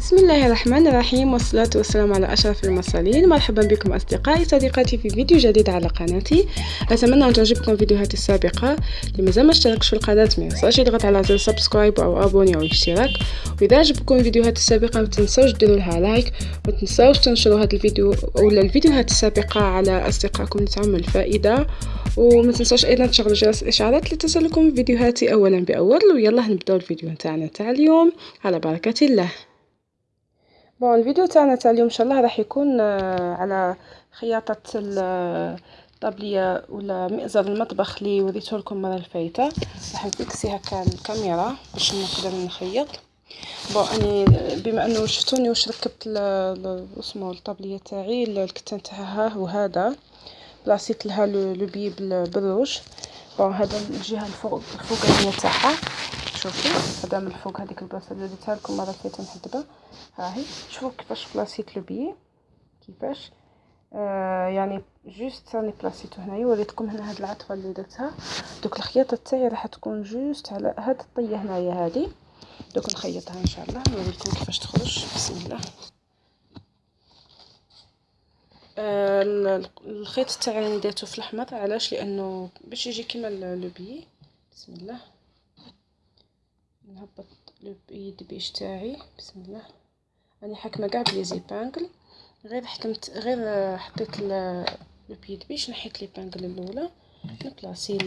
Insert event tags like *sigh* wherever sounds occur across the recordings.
بسم الله الرحمن الرحيم والصلاة والسلام على أشرف المرسلين. مرحبا بكم أصدقائي صديقاتي في فيديو جديد على قناتي. أتمنى أن تعجبكم فيديوهاتي السابقة. مازال ما اشتركش في القناة؟ ما ينساش يضغط على زر subscribe أو abonner أو اشتراك. وإذا عجبكم الفيديوهات السابقة ما تنسوش ديروا لها like وما تنسوش تنشروا هذا الفيديو ولا الفيديوهات السابقة على أصدقائكم اللي تعمل الفائدة. وما تنسوش أيضا تشغلوا جرس الإشعارات لتصلكم فيديوهاتي أولا بأول. ويلا نبدأو الفيديو نتاعنا تاع اليوم. على بركة الله. bon الفيديو تاعنا تاع اليوم إن شاء الله راح يكون آه، على خياطة الطابلية ولا مئزر المطبخ اللي وريته لكم المره الفايتة. راح نفكسي هكا الكاميرا باش نقدر نخيط. bon أني بما أنه شفتوني واش ركبت اسمه الطابلية تاعي الكتان تاعها هو هذا. بلاصيت لها le biais بال rouge. bon هذا الجهة الفوق الفوقانيه تاعها. شوفي. هذا من الفوق هذيك البلاصة اللي درتها لكم مره فاتت محدبه ها هي. شوفوا كيفاش بلاصيت le biais كيفاش. آه يعني juste راني بلاصيتو هنايا وريتكم هنا هاد العطفة اللي درتها. دوك الخياطة تاعي راح تكون juste على هاد الطية هنايا هادي. دوك نخيطها إن شاء الله. نوريكم كيفاش تخرج. بسم الله. آه الخيط تاعي درتو في الاحمر علاش؟ لأنه باش يجي كيما le biais بسم الله. نهبط pied de biche تاعي بسم الله. راني حاكمة كاع ب les épingles غير حكمت غير حطيت le pied de biche نحيت l'épingle الأولى. نبلاصي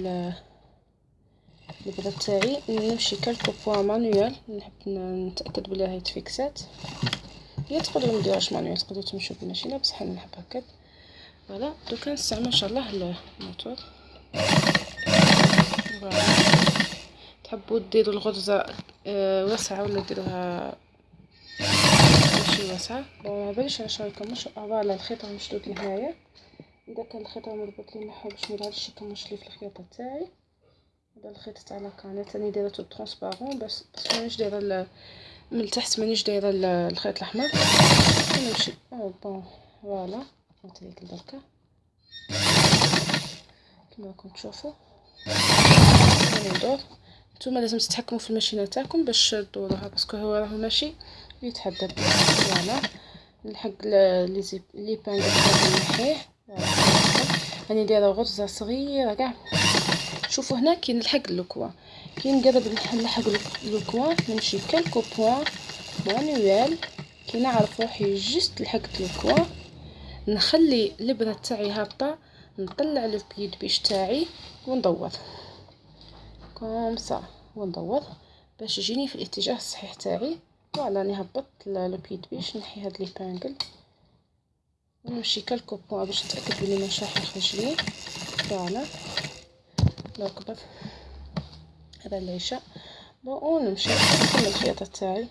البرة تاعي. نمشي quelques points manuel. نحب نتأكد بلي راهي تفيكسات. يا تقدروا مديروهاش manuel تقدروا تمشيو بالماشينه بصح أنا نحب هكا. voilà. دوكا نستعمل إن شاء الله الموتور. تحبوا ديروا الغرزة آه، واسعة ولا ديروها؟ ماشي واسعة. بون مباليش على شغل كمش فوالا الخيط مشدود لهنايا. إذا كان الخيط مربوط لي نحاول باش ميظهرش يكمش لي في الخياطه تاعي. هذا الخيط تاع لاكانيت راني دايرته ترونسبارون بس بس مانيش دايرة من التحت مانيش دايرة الخيط الأحمر. نمشي أو بون فوالا نعطيك البركه كما راكم تشوفوا ندور نتوما لازم تتحكموا في الماشينه تاعكم باش تدوروها parce que هو راهو ماشي يتحدد. voilà نلحق les épingles نحيه. راني دايره غرزة صغيرة كاع. شوفوا هنا كي نلحق le coin. كي نقرب نلحق le coin. نمشي quelques points manuel كي نعرف روحي juste لحقت le coin. نخلي الابره تاعي هابطة. نطلع ال pied de biche تاعي وندور. comme ça. وندور باش يجيني في الاتجاه الصحيح تاعي. voilà راني هبطت le pied de biche نحي هاد les épingles ونمشي quelques points باش نتأكد بلي ما يخرج لي. voilà. نركب هذا العشاء bon ونمشي. نكمل الخياطة تاعي.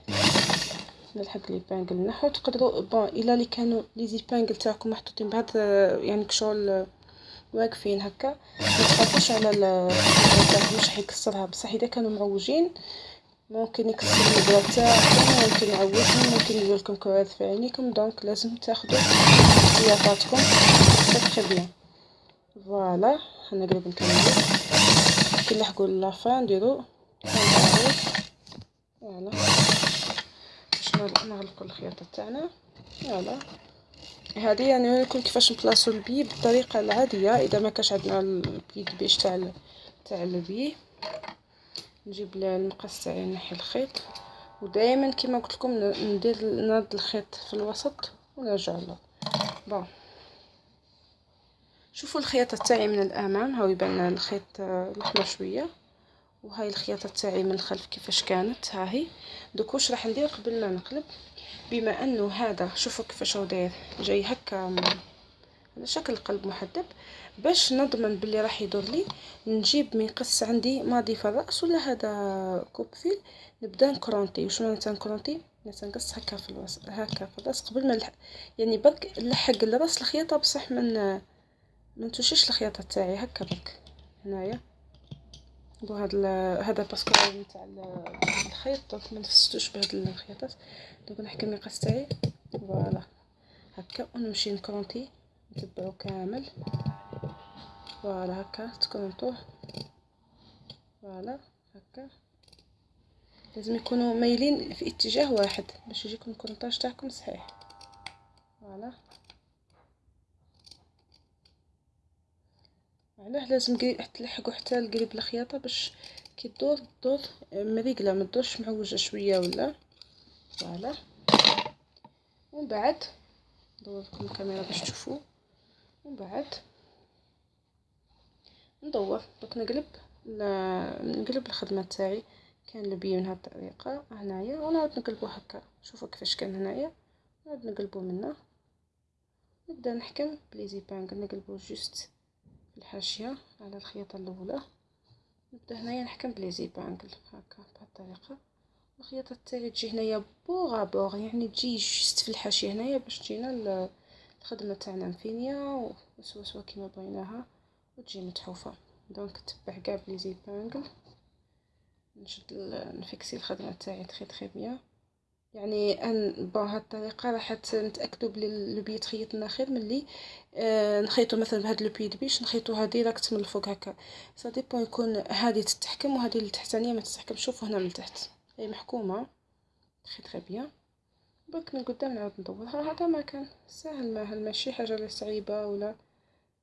نلحق لي بانجل نحو تقدروا بون إلا لي كانوا لي زيبانجل تاعكم محطوطين بعد يعني كشغل واقفين هكا. متخافوش على البلاط مش حيكسرها بصح إذا كانوا معوجين ممكن يكسر البلاط تاعكم ممكن يعوجهم ممكن يدير لكم كوارث في عينيكم دونك لازم تاخذوا احتياطاتكم. تري بيان فوالا حنقلب نكمل. كي نلحقوا لافان نديرو. voilà باش نغلقوا الخياطة تاعنا. voilà هذه يعني نوريكم كيفاش نبلاصو ال biais بالطريقة العادية إذا ما كاش عندنا ال pied biche تاع تاع ال biais. نجيب المقص تاعي نحي الخيط. ودائما كما قلت لكم ندير نرد الخيط في الوسط ونرجع له. bon شوفوا الخياطة تاعي من الامام هاو يبان الخيط الاحمر شوية. وهاي الخياطة تاعي من الخلف كيفاش كانت. ها هي. دوك واش راح ندير قبل ما نقلب؟ بما انه هذا شوفوا كيفاش هو داير جاي هكا على شكل قلب محدب باش نضمن بلي راح يدور لي نجيب مقص عندي ماضي في الرأس ولا هذا coupe-fil؟ نبدأ نكرونتي. واش معناتها نكرونتي؟ نقص هكا في الرأس هكا في الرأس قبل ما يعني برك نلحق الرأس الخياطة بصح من ما نتوشيش الخياطة تاعي هكا برك هنايا. وهذا هذا parce que نتاع الخيط donc ما نفستوش بهاد الخياطات. donc نحكي المقص تاعي. voilà. هكا ونمشي نكرونتي نتبعو كامل. voilà هكا تكرونطوه voilà هكا. لازم يكونوا مايلين في اتجاه واحد باش يجيكم ال crantage تاعكم صحيح. voilà. علاه لازم تلحقوا حتى القريب الخياطه باش كي تدور تدور مريقله ما تدورش معوجة شوية ولا؟ فوالا. ومن بعد ندور لكم الكاميرا باش تشوفوا ومن بعد ندور دوك نقلب نقلب الخدمة تاعي. كان لبي من هاد الطريقة. هنايا. ونعاود نقلبو هكا. شوفوا كيفاش كان هنايا. نعاود نقلبو منا نبدا نحكم ب les épingles نقلبو juste. في الحاشية على الخياطة الأولى. نبدأ هنايا نحكم ب les épingles هكا بهاد الطريقة. الخياطة تاعي تجي هنايا بوغ بوغ يعني تجي juste في الحاشية هنايا باش تجينا الخدمة تاعنا مفينيه وسوسوه كيما بغيناها وتجي متحوفة. donc تبع كاع ب les épingles نشد نفكسي الخدمة تاعي très très bien. يعني أن هاد الطريقة راح نتأكدوا بلي le biais تخيط لنا خير ملي آه نخيطو مثلا بهاد le pied biche نخيطوها directe من الفوق هكا. ça dépend يكون هادي تتحكم وهادي التحتانيه ما تتحكم شوفوا هنا من تحت. هي محكومة. très très bien برك من قدام نعاود ندورها هذا ما كان. ساهل ما ماشي حاجة اللي صعيبة ولا؟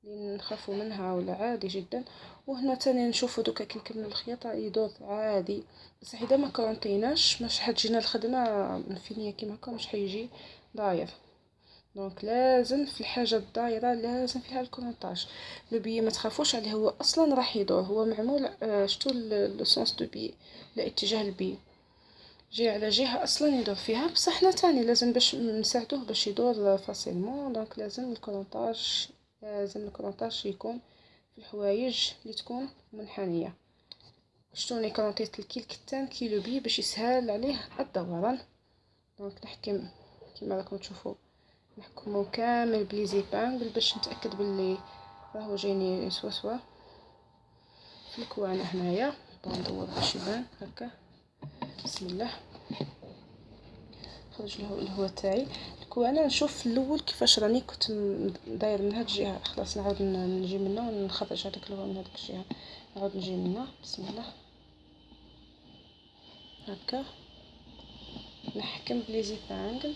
اللي نخافوا منها ولا عادي جدا. وهنا تاني نشوفوا دوكا كي نكملوا الخياطة يدور عادي. بصح إذا ما كرونتيناش مش حتجينا الخدمه مفينيه كيما هكا مش حيجي داير. donc لازم في الحاجة الدايرة لازم فيها ال crantage. le biais ما تخافوش عليه هو أصلا راح يدور. هو معمول آه، شتو le sens du biais لاتجاه ال biais. جي على جهة أصلا يدور فيها. بصح حنا تاني لازم باش نساعدوه باش يدور facilement. donc لازم ال crantage لازم ال crantage يكون في الحوايج اللي تكون منحنية. شتوني كرونطيت الكل كتان كي le biais باش يسهل عليه الدوران. donc نحكم كما راكم تشوفوا. نحكمو كامل ب les épingles باش نتأكد باللي راهو جايني سوا سوا. في الكوانة هنايا. ندور باش يبان هكا. بسم الله. نخرج الهواء تاعي. وأنا نشوف في الأول كيفاش راني كنت داير من هاد الجهة. خلاص نعاود نجي منا ونخرج هذاك من هذيك الجهة. نعاود نجي منا بسم الله. هكا. نحكم بلي زيبانغل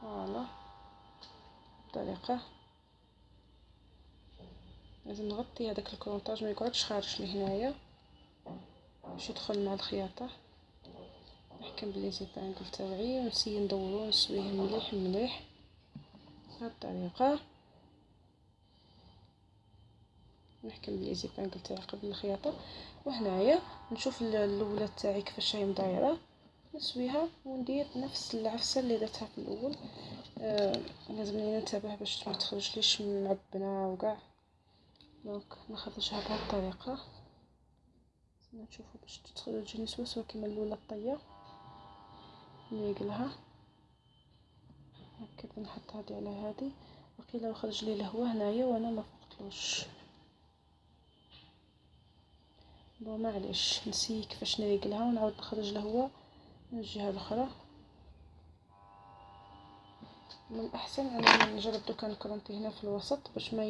فوالا. بطريقه لازم نغطي هذاك الكرونطاج ما يقعدش خارج لهنايا باش يدخل مع الخياطة. نحكم ب les épingles تاوعي ونسيي ندورو نسويه مليح مليح. بهاد الطريقة. نحكم ب les épingles تاعي قبل الخياطة. وهنايا نشوف الأولى تاعي كيفاش هي مدايرة. نسويها وندير نفس العفسة اللي درتها في الأول. آه لازمني ننتبه باش ما تخرجليش معبنه وكاع. donc نخرجها بهاد الطريقة. نشوفو باش تخرج سوا كيما الأولى الطية. نيقلها هكذا نحط هادي على هادي وقيلا خرج لي الهواء هنايا وأنا ما فقتلوش بون معليش نسي كيفاش نريقلها ونعاود نخرج الهواء من الجهة الأخرى. من الأحسن أنا نجرب دوكا نكرونتي هنا في الوسط باش ما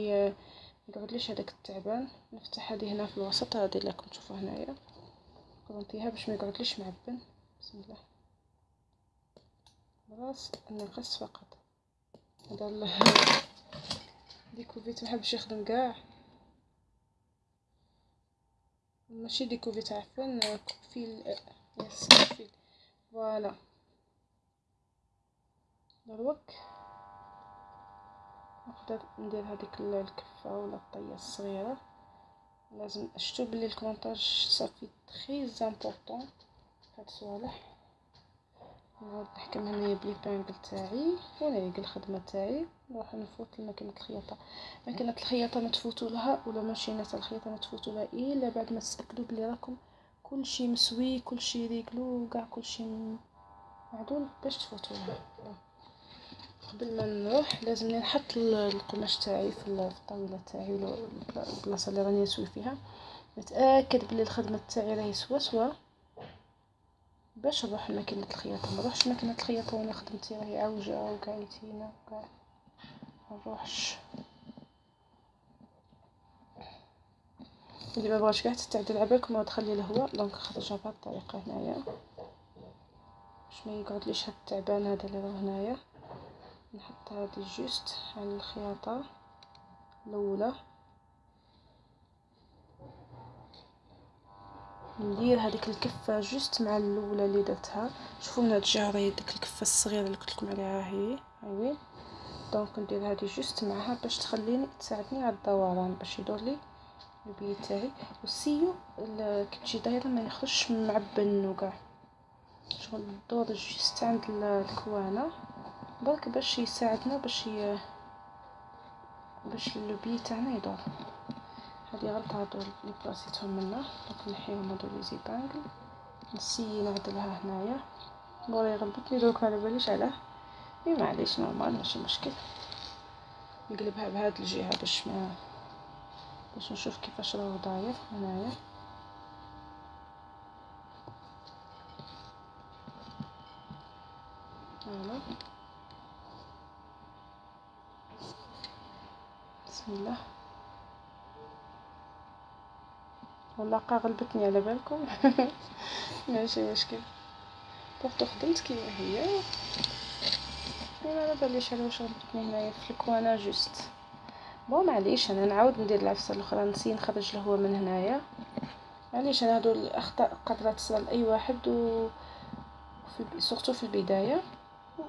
يقعدليش هذاك التعبان. نفتح هذه هنا في الوسط هذه اللي راكم تشوفوا هنايا. كرونتيها باش ما يقعدليش معبن. بسم الله. خلاص النقص فقط. هذا *laughs* découvite محبش يخدم كاع. ماشي découvite عفوا coupe-fil يس coupe-fil. voilà. دروك. نقدر ندير هذيك الكفة ولا الطية الصغيرة. لازم شتو بلي ال crantage صافي très important هاد الصوالح نحكم هنايا ب les épingles تاعي ونعيق الخدمة تاعي نروح نفوت لماكينه الخياطة. ماكينة الخياطة ما تفوتوا لها ولا ماشينات الخياطة ما تفوتوا لها إلا بعد ما تتاكدوا بلي راكم كلشي مسوي كلشي ريقلو كاع كلشي معدول باش تفوتوا لها. قبل ما نروح لازمني نحط القماش تاعي في الطاولة تاعي البلاصة اللي راني نسوي فيها. نتأكد بلي الخدمة تاعي راهي سوا سوا. باش نروح لماكينة الخياطة؟ ما نروحش لماكينة الخياطة وأنا خدمتي راهي عوجة وكاع يتينا وكاع. ما نروحش. اللي ما بغاش كاع تستعدل عبالكم وتخلي الهواء دونك خرجها بهذه الطريقة هنايا. باش ما يقعدليش هاد التعبان هذا اللي راه هنايا. نحط هذه juste على الخياطة الأولى. ندير هذيك الكفة juste مع الأولى اللي درتها. شوفوا من هاد راهي ديك الكفة الصغيرة اللي قلت لكم عليها هي. هاي donc ندير هذه juste معها باش تخليني تساعدني على الدوران باش يدور لي ال biais تاعي. والسيو كي تجي دايره ما يخرجش معبن وكاع. شغل دور juste عند ال coin برك باش يساعدنا باش ي... باش ال biais تاعنا يدور. غلطه هادو اللي بلاصيتهم منا donc نحيهم هادو les épingles نسيي نعدلها هنايا. بغا يغلبطني دوك على باليش علاه إي معليش normal ماشي مشكل. نقلبها بهاد الجهة باش ما باش نشوف كيفاش راهو داير هنايا. voilà. بسم الله. والله غلبتني على بالكم. *laughs* ماشي مشكل. pourtant خدمت كيما هي. أنا على باليش على واش غلبتني هنايا في ال coin juste. bon معليش أنا نعاود ندير العفسة الأخرى نسيي نخرج الهواء من هنايا. معليش أنا هادو الأخطاء قادرة تصرا لاي واحد و في surtout في البداية.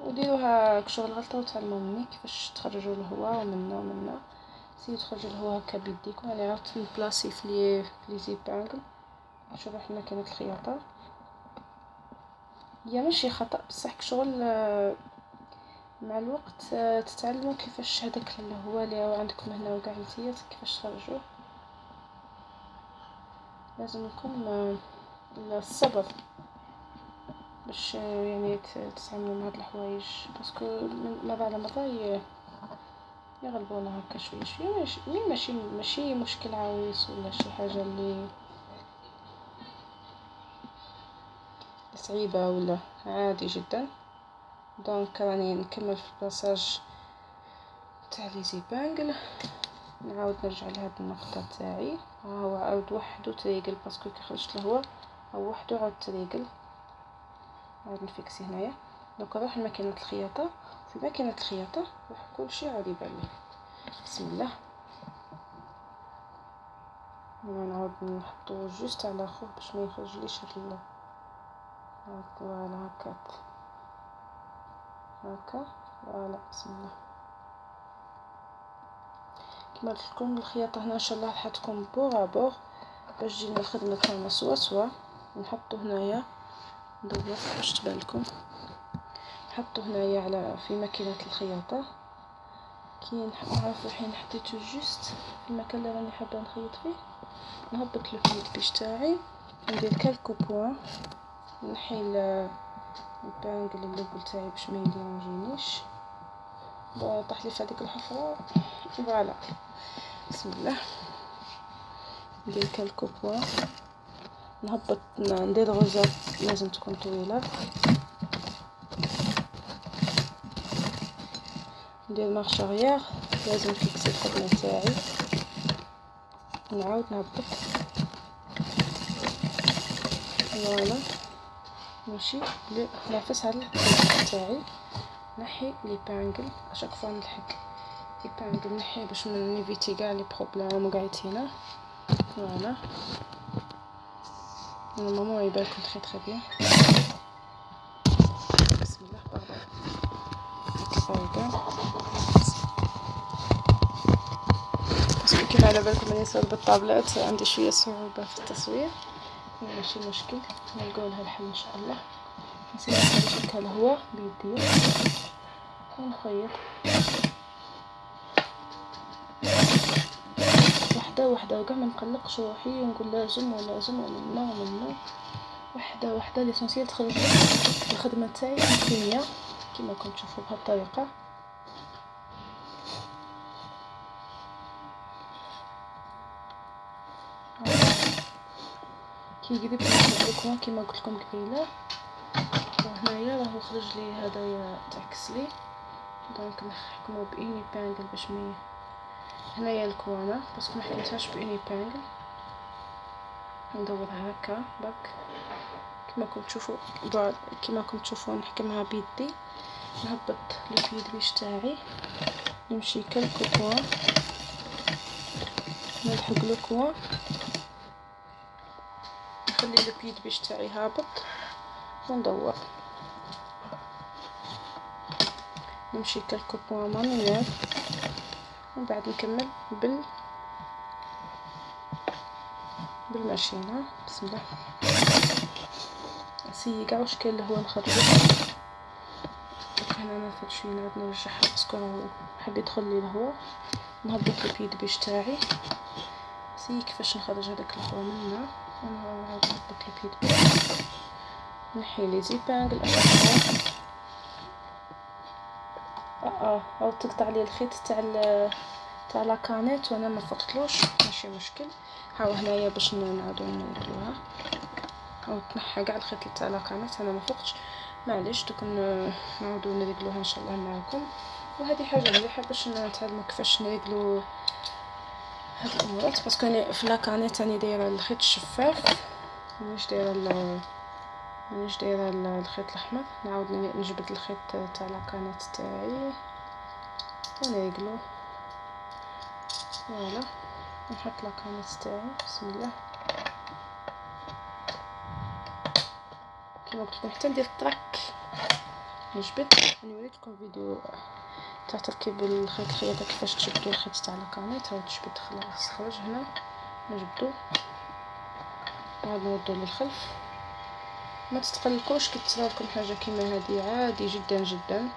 وديروها شغل غلطة وتعلموا مني كيفاش تخرجوا الهواء منا ومنا. سييو تخرجوا الهواء هكا بيديكم أنا عاودت نبلاصي في les في les épingles نشوف حنا كانت الخياطة. هي ماشي خطأ بصح شغل مع الوقت تتعلموا كيفاش هذاك الهواء اللي عندكم هنا وكاع نتيا كيفاش تخرجوه. يكون الصبر باش يعني تتعاملوا مع هاد الحوايج. باسكو مرة على مرة يغلبونا هكا شوية شوية ماشي ماشي ماشي مشكل عويص ولا شي حاجة اللي صعيبة ولا عادي جدا؟ donc راني نكمل في ال passage تاع les épingles. نعاود نرجع لهاد النقطة تاعي. ها هو عاود وحدو تريقل parce que كي خرجت الهواء أو وحدو عاود تريقل عاود نفيكسي هنايا. donc نروح لماكينة الخياطة. في ماكينه الخياطه راح كلشي عاد يبان لي بسم الله. نعاود نحطو juste على خوف باش ما يخرجليش هاد voilà هكاك هكا. voilà بسم الله. كما قلت لكم الخياطة هنا إن شاء الله تكون بوغ بوغ باش تجينا الخدمه تاعنا سوا سوا. نحطو هنايا. ندور باش تبان لكم. نحطو هنايا على في ماكينة الخياطة. كي نعرف الحين حطيتو juste في المكان اللي راني حابة نخيط فيه نهبط ال pied-de-biche تاعي ندير كالكو بوان نحي البانجل اللوبل تاعي باش ما يديرونجينيش طاح لي في هذيك الحفرة voilà. بسم الله. ندير quelques points. نهبط ندير غرزات لازم تكون طويلة. ندير marche arrière لازم نفيكسي الخدمة تاعي. نعاود نهبط. voilà. ماشي نافس على الكريم تاعي. نحي les épingles à chaque fois نلحق les épingles نحي باش نيفيتي كاع les problèmes وقعتينا voilà. normalement يبانكم très très bien كاع parce que كيف على بالكم أني نصور بالطابلات عندي شوية صعوبة في التصوير. ماشي مشكل نلقاو لها الحل إن شاء الله. نسيي نخرج الهواء بيدي. ونخيط. وحدة وحدة وكاع ما نقلقش روحي ونقول لازم ولازم ومنا ومنا وحدة وحدة l'essentiel تخرج. الخدمة تاعي مكينيه كما كنت تشوفوا بهالطريقة. كي قريب نحط كيما قلت لكم قبيلة وهنايا راهو خرج لي هدايا تعكس لي. دونك نحكمو باني بانجل باش مي هنايا الكوانا بس ما حكمتهاش باني بانجل ندورها هكا برك كما كنتم تشوفوا كما كنتم تشوفوا نحكمها بيدي نهبط البيد بيش تاعي نمشي كالكوكوا نلحق لكوا نخلي البيد بيش تاعي هابط وندور. نمشي كالكوكوا مانويل ومن بعد نكمل بال بالماشينة. بسم الله. نسيي كاع واش كاين اللي هو نخرجو هنا ناخد شوية نعاود نرجعها parce que حاب يدخل لي الهواء نهبط ال pied-de-biche تاعي. سي كيفاش نخرج هذاك الهواء منا. أنا نعاود نهبط ال pied-de-biche نحي les épingles à chaque fois آه آه عاود تقطع لي الخيط تاع تاع la canette وأنا ما فقتلوش. ماشي مشكل. هاو هنايا باش نعاودو نردوها أو تنحى كاع الخيط تاع la canette أنا ما فقتش. معليش دوك نعاودو نريقلوها إن شاء الله معاكم. وهذه حاجة مليحة باش نتعلموا كيفاش نريقلو هاد الأمورات. parce que أنا في la canette راني دايرة الخيط الشفاف. مانيش دايرة مانيش دايرة الخيط الأحمر. نعاود نجبد الخيط تاع la canette تاعي. ونريقلو. voilà. نحط la canette تاعي. بسم الله. كما قلت لكم حتى ندير الطراك نجبد نوريكم فيديو تاع تركيب الخيط الخياطه كيفاش تجبدوا الخيط تاع la canette هاو تجبد خلاص خرج هنا نجبدو نعاود نردو للخلف ما تتقلقوش كي تصرالكم حاجة كيما هذه عادي جدا جدا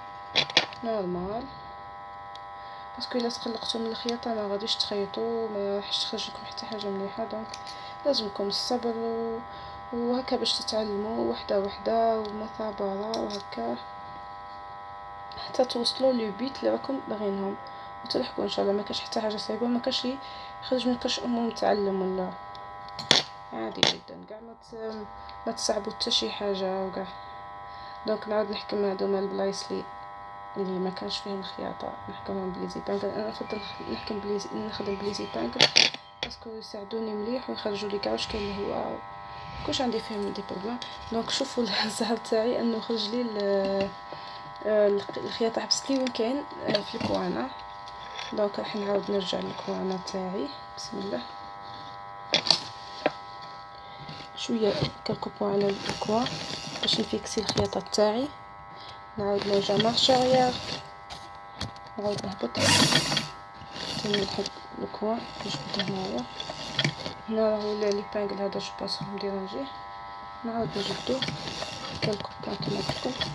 normal parce que الا تقلقتوا من الخياطه ما غاديش تخيطوا ما راحش تخرج لكم حتى حاجة مليحه donc لازمكم الصبر و... وهكا باش تتعلموا وحدة وحدة ومثابرة وهكا. حتى توصلوا لي بيت اللي راكم باغينهم. وتلحقوا إن شاء الله. ما كاش حتى حاجة صعيبة ما كاش يخرج من كرش امه متعلم ولا. عادي جدا. كاع ما ما تصعبوا حتى شي حاجة وكاع. donc نعاود نحكم هادوما البلايص لي اللي ما كانش فيهم الخياطه نحكمهم ب les épingles أنا نفضل نحكم ب les نخدم ب les épingles parce que يساعدوني مليح ويخرجوا لي كاع واش كاين هو. كلش عندي فيهم des problèmes. donc شوفوا الزهر تاعي انه خرج لي الخياطه حبست لي وين كاين في الكوانه donc راح نعاود نرجع للكوانه تاعي. بسم الله. شوية quelques points على ال coin باش نفيكسي الخياطة تاعي. نعاود نرجع marche arrière نعاود نهبط. تاني نحط ال coin نجبد هنايا. هنا راهو les épingles هادو parce que راهم نعاود نجبدو quelques points كيما قلت لكم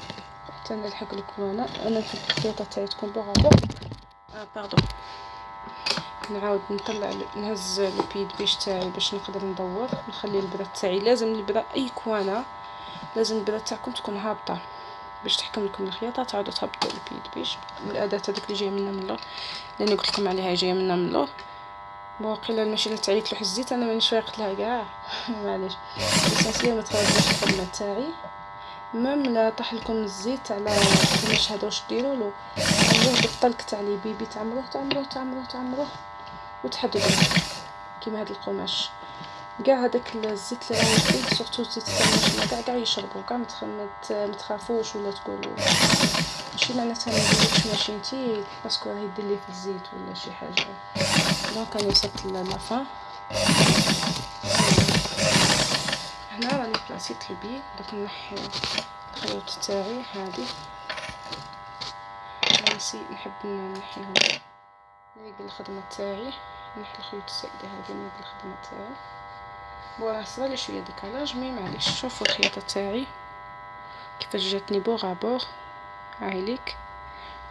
حتى نلحق الكوانه أنا نحب الخياطه تاعي تكون propre آه pardon نعاود نطلع نهز ال pied de biche تاعي باش نقدر ندور نخلي البرا تاعي لازم البرا اي كوانه لازم البرا تاعكم تكون هابطه باش تحكم لكم الخياطه تعاودوا تهبطوا ال pied de biche الاداه هذيك اللي جاية منا من اللور لاني قلت لكم عليها جاية منا من اللور وقيلا الماشينه تاعي تلوح الزيت أنا مانيش فايقت لها كاع معليش اساسيا ما تخرجش الخدمه تاعي même لا طاح لكم الزيت على القماش هذا واش ديروا له تعمروه بالطلق تاع les bébés تعمروه تعمروه تعمروه تعمروه وتحددوا كيما هذا القماش كاع هذاك الزيت اللي راهو فيه surtout الزيت تاع الماشينه كاع كاع يشربوا كاع ما تخافوش ولا تقولوا ماشي معناتها ما نديرلكش ماشينتي parce que راه يدير لي في الزيت ولا شي حاجة donc راني وصلت la fin هنا راني بلاصيت ال biais دوك نحي الخيوط تاعي هادي. نسي نحب نحيهم نريق الخدمة تاعي نحي الخيوط الزايده هادي نريق الخدمة تاعي. voilà صرالي شوية décalage mais معليش شوفوا الخياطة تاعي. كيفاش جاتني بوغ بوغ هايليك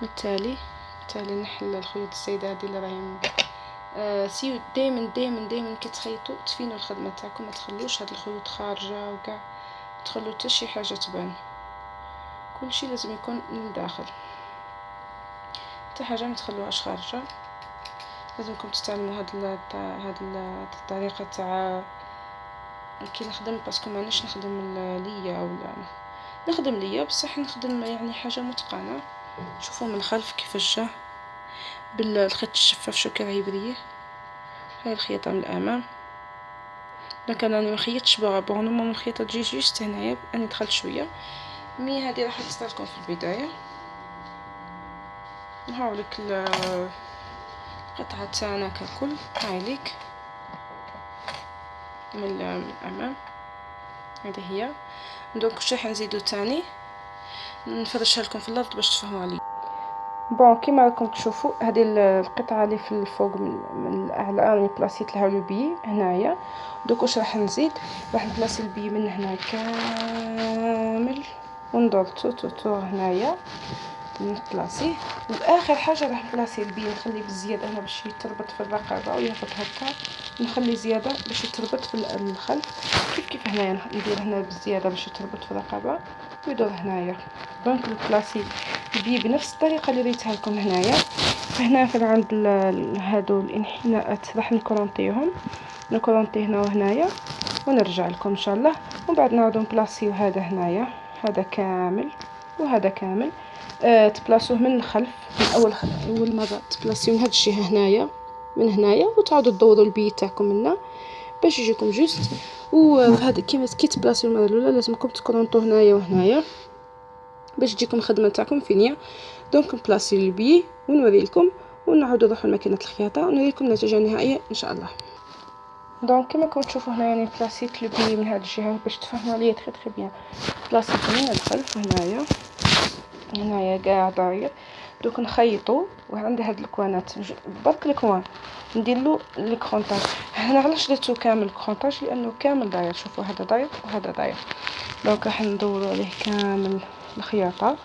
بالتالي بالتالي نحل الخيوط الزايده هادي اللي راهي سيو دائما دائما دائما كي تخيطوا تفينوا الخدمة تاعكم ما تخلوش هاد الخيوط خارجة وكاع تخلو حتى شي حاجة تبان. كلشي لازم يكون من الداخل. حتى حاجة ما تخلوهاش خارجة. لازمكم تستعملوا هاد هاد الطريقة تاع كي نخدم parce que مانيش نخدم ليا ولا نخدم ليا بصح نخدم يعني حاجة متقنة. شوفوا من الخلف كيفاش جا بالخيط الشفاف شو كي راه يبريه هاي الخياطة من الأمام. donc أنا ما خيطتش bon normalement الخيطه تجي juste هنايا أنا دخلت شوية. mais هذه راح تستعلكم في البداية. نهاولك القطعة تاعنا ككل. هاي ليك. من الأمام. هذه هي. donc واش راح نزيدو تاني؟ نفرشها لكم في الأرض باش تفهموا علي. bon كيما راكم تشوفوا هذه القطعه اللي في الفوق من, الاعلى راني بلاصيت لها le biais هنايا دوك واش راح نزيد راح نبلاصي ال biais من هنا كامل وندور tout tout tout هنايا نبلاصيه واخر حاجة راح نبلاصي ال biais نخلي بالزياده هنا باش يتربط في الرقبه ويهبط هكا نخلي زياده باش يتربط في الخلف كيف كيف هنايا ندير هنا بالزياده باش يتربط في الرقبه ويدور هنايا donc نبلاصي ال biais بنفس الطريقة اللي ريتها لكم هنايا. فهنا في عند هادو الانحناءات راح نكرونطيهم نكرونطي هنا وهنايا ونرجع لكم إن شاء الله. ومن بعد نعاودو نبلاصيو هذا هنايا. هذا كامل وهذا كامل. آه تبلاصوه من الخلف من أول أول مرة تبلاصيو من هاد الجهه هنايا من هنايا. وتعاودوا تدوروا ال biais تاعكم منا باش يجيكم juste. وهذا كيما كي تبلاصيو المرة الأولى لازمكم تكرونطو هنايا وهنايا. باش تجيكم الخدمة تاعكم finie donc نبلاصي ال biais ونوري لكم ونعاودو نروحو لماكينه الخياطه ونوري لكم النتيجه النهائيه ان شاء الله donc كما راكم تشوفوا هنا يعني بلاصيت le biais من هاد الجهه باش تفهموا عليا très très bien بلاصيت من الخلف هنايا هنايا كاع داير دوك نخيطو وعندي هاد الكوانات برك ال coin نديرلو ال crantage هنا علاش درتو كامل crantage لأنه كامل داير شوفوا هذا داير وهذا داير donc راح ندورو عليه كامل الخياطة.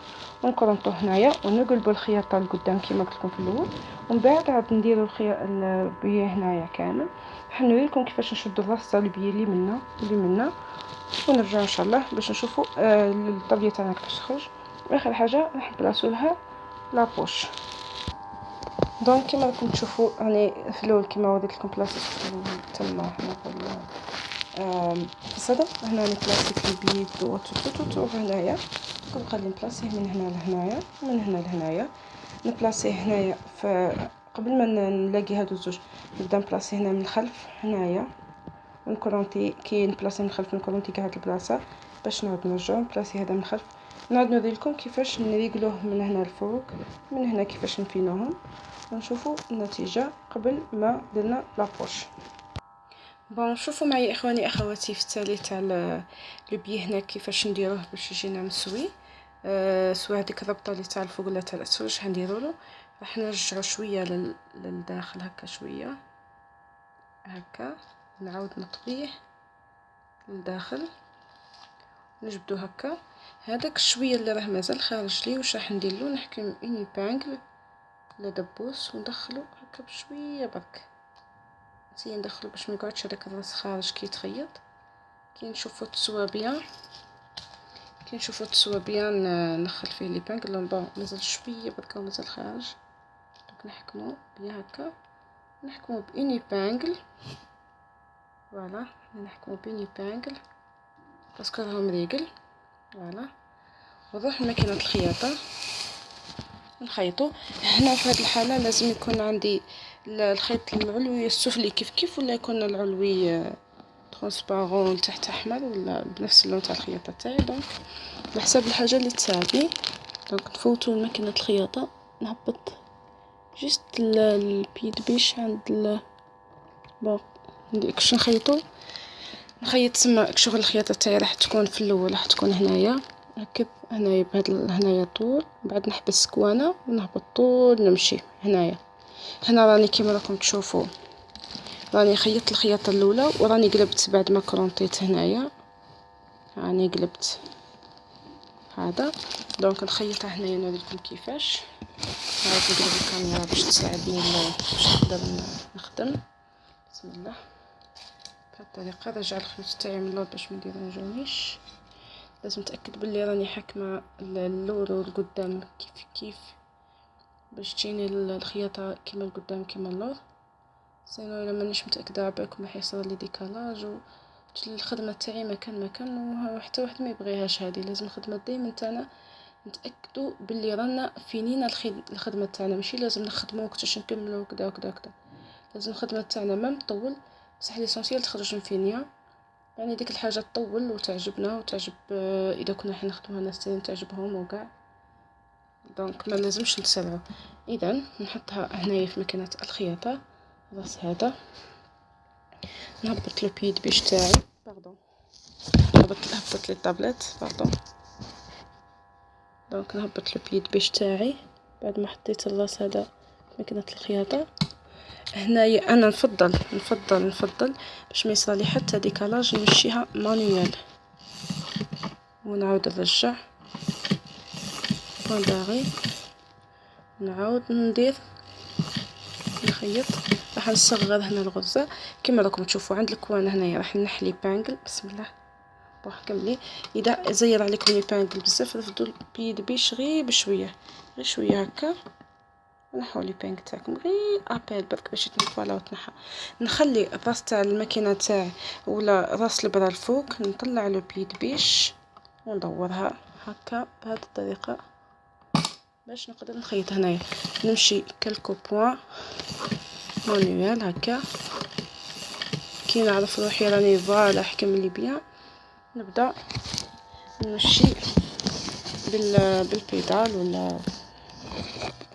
ونكرونطو هنايا ونقلبو الخياطة لقدام كيما قلت لكم في الأول. ومن بعد عاد نديرو ال biais هنايا كامل. راح نوريلكم كيفاش نشدو الرصة ال biais اللي منا اللي منا. ونرجع إن شاء الله باش نشوفوا آه الطبية تاعنا كيفاش تخرج. آخر حاجة راح نبلاصو لها la poche donc كيما راكم تشوفوا راني في الأول كيما وريت لكم بلاصة تما هنا في الصدر هنا راني بلاصيت ال biais partout هنايا. كنبقى لي نبلاصيه من هنا لهنايا ومن هنا لهنايا. نبلاصيه هنايا قبل ما نلاقي هادو الزوج نبدا نبلاصي هنا من الخلف هنايا. ونكورونتي كي نبلاصي من الخلف نكورونتي كاع هاد البلاصة. باش نعاود نرجعو نبلاصي هذا من الخلف. نعاود نوريلكم كيفاش نريقلوه من هنا الفوق من هنا كيفاش نفينوهم. ونشوفوا النتيجة قبل ما درنا la poche bon شوفوا معايا اخواني اخواتي في التالي تاع le biais هنا كيفاش نديروه باش يجينا مسوي أه سواء هذيك الربطه اللي تاع الفوق ولا تاع الاسفل واش حنديروا له راح نرجعو شوية لل... للداخل هكا شوية هكا نعاود نطويه للداخل نجبدو هكا هذاك الشويه اللي راه مازال خارج لي واش راح نديرلو نحكم une épingle ولا دبوس وندخلو هكا بشويه برك نسي ندخلو باش ما يقعدش هذاك الراس خارج كي يتخيط. كي نشوفو تسوى bien كي نشوفو تسوى bien ندخل فيه l'épingle bon مازال شوية برك مازال خارج. نحكمو bien هكا. نحكمو ب une épingle voilà نحكمو ب une épingle parce que راهو مريقل voilà. ونروح لماكينة الخياطة. نخيطو. هنا في هاد الحالة لازم يكون عندي الخيط العلوي السفلي كيف كيف ولا يكون العلوي transparent تحت أحمر ولا بنفس اللون تاع الخياطة تاعي؟ donc على حساب الحاجة اللي تساعدني. donc نفوتو لماكينة الخياطة نهبط juste ال pied de biche عند ال point كش نخيطو؟ نخيط تما شغل الخياطة تاعي راح تكون في الأول راح تكون هنايا نركب هنايا بهاد هنايا طول بعد نحبس coin ونهبط طول نمشي هنايا. هنا راني كيما راكم تشوفوا راني خيطت الخياطة الأولى وراني قلبت بعد ما كرونطيت هنايا. راني قلبت هذا. donc نخيطها هنايا نوريكم كيفاش. هاك نقلب الكاميرا باش تساعدني باش نقدر نخدم. بسم الله. بهذه الطريقة نرجع الخيوط تاعي من اللور باش ما يديرونجونيش لازم نتأكد بلي راني حاكمة اللور والقدام كيف كيف باش تجيني الخياطة كيما القدام كيما اللور. sinon إلا مانيش متأكدة عباكم راح يصير لي décalage و الخدمة تاعي مكان مكان وحتى واحد ما يبغيهاش هذه لازم الخدمه دائما تاعنا نتاكدوا باللي رانا فينينا الخدمة تاعنا. ماشي لازم نخدمو وقتاش نكملو وكذا وكذا وكذا لازم الخدمه تاعنا ما نطول بصح l'essentiel تخرج مفينيه يعني ديك الحاجة تطول وتعجبنا وتعجب آه، إذا كنا حنا نخدموها ناس تعجبهم وكاع donc ما لازمش نتسرعوا اذا نحطها هنايا في مكنه الخياطة. الراس هذا. نهبط le pied de biche تاعي. pardon هبطت هبطت لي ال tablette pardon donc نهبط le pied de biche تاعي. بعد ما حطيت الراس هذا في مكنه الخياطة. هنايا أنا نفضل نفضل نفضل باش ما يصرالي حتى décalage نمشيها manuel. ونعاود نرجع point arrière نعاود ندير نخيط. راح نصغر هنا الغرزه كما راكم تشوفوا عند ال coin هنايا راح نح l'épingle. بسم الله. روح كملي إذا زير عليكم l'épingle بزاف رفدوا pied de biche غير بشوية. غير شوية هكا. نحو l'épingle تاعكم. غير à peine برك باش يتن voilà وتنحى. نخلي الراس تاع الماكينة تاعي ولا راس البرا الفوق نطلع le pied de biche. وندورها هكا بهذه الطريقة. باش نقدر نخيط هنايا. نمشي quelques points. manuel هكا. كي نعرف روحي راني voilà حكم لي bien نبدا نمشي بال بال pédale ولا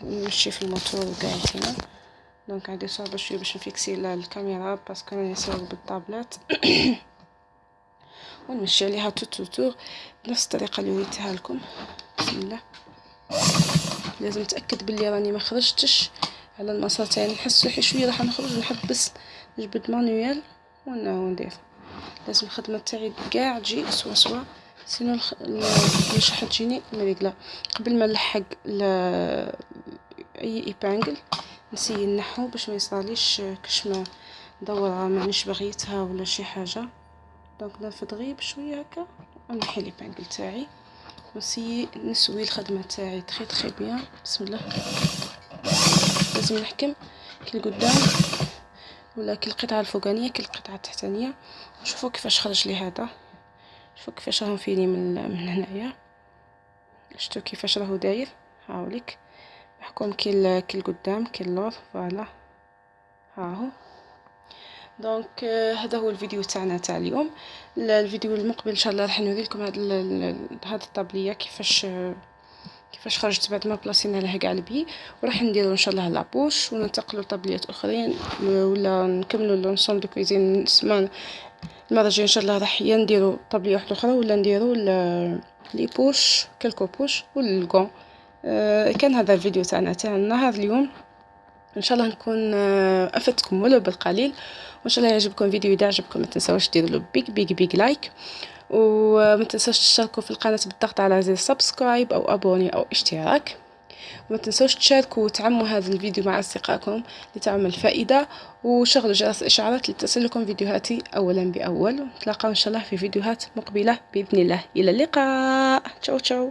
نمشي في الموتور وقاعد هنا donc عندي صعوبة شوية باش نفيكسي الكاميرا parce que راني نصور بالطابلات. *coughs* ونمشي عليها tout tout autour بنفس الطريقة اللي وريتها لكم. بسم الله. لازم نتأكد بلي راني ما خرجتش على المسار تاعي. نحس روحي شوية راح نخرج نحبس نجبد manuel وندير لازم الخدمة تاعي كاع تجي سوا سوا sinon المشحة تجيني مريقلة قبل ما نلحق أي épingle نسي نحو باش ما يصراليش كش ما مانيش بغيتها ولا شي حاجة. donc نرفد غير بشويه هكا ونحي l'épingle تاعي. نسي نسوي الخدمة تاعي très très bien بسم الله. لازم نحكم. كي القدام ولا كي القطعة الفوقانية كي القطعة التحتانية. شوفوا كيفاش خرج لي هذا. شوفوا كيفاش راه مفيني من من هنايا. شفتوا كيفاش راهو داير. هاوليك محكوم كي كي القدام كي اللور voilà. هاهو دونك هذا هو الفيديو تاعنا تاع اليوم. الفيديو المقبل إن شاء الله راح نوريكم هاد هاد الطابلية كيفاش كيفاش خرجت بعد ما بلاصينا لها كاع ال biais. وراح نديرو إن شاء الله la poche وننتقلوا لطابليات أخرين ولا نكملوا l'ensemble de cuisine. السمانه المرة الجاية إن شاء الله راح يا نديرو طابلية واحدة أخرى ولا نديرو les poches quelques poches والكون آه كان هذا الفيديو تاعنا تاع النهار اليوم إن شاء الله نكون آه افدتكم ولو بالقليل. وإن شاء الله يعجبكم الفيديو إذا عجبكم ما تنساوش ديروا له big big big like وما تنساوش تشتركوا في القناة بالضغط على زر subscribe أو abonner أو اشتراك. وما تنسوش تشاركوا وتعموا هذا الفيديو مع أصدقائكم لتعم الفائدة. وشغلوا جرس الاشعارات لتصلكم فيديوهاتي اولا بأول. نتلاقاو إن شاء الله في فيديوهات مقبلة بإذن الله. إلى اللقاء. تشاو تشاو.